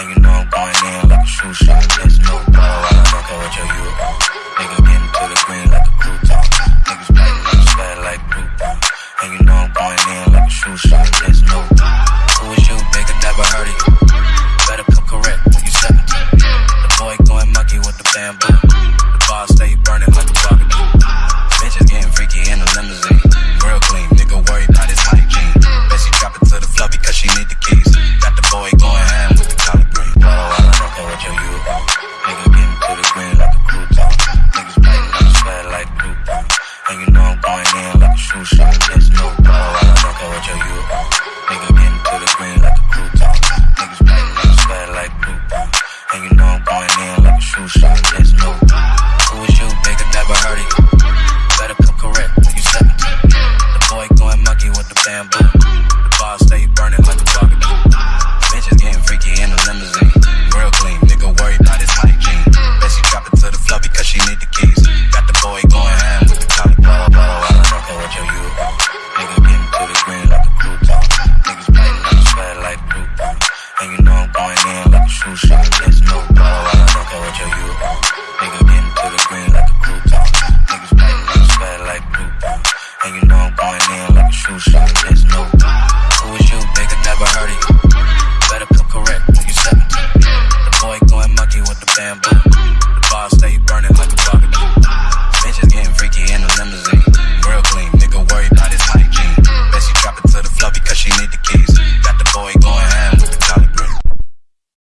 And you know I'm going in like a shoe shot. There's no blow. I don't care what your you on. Nigga getting to the green like a crouton. Niggas playing up sweat like crouton. And you know I'm going in like a shoe shot. There's no blow. Who is you, nigga? Never heard of you. Better come correct when you 17. The boy going monkey with the bamboo. The bar stay burning like a barbecue. stay stay burning like a fire.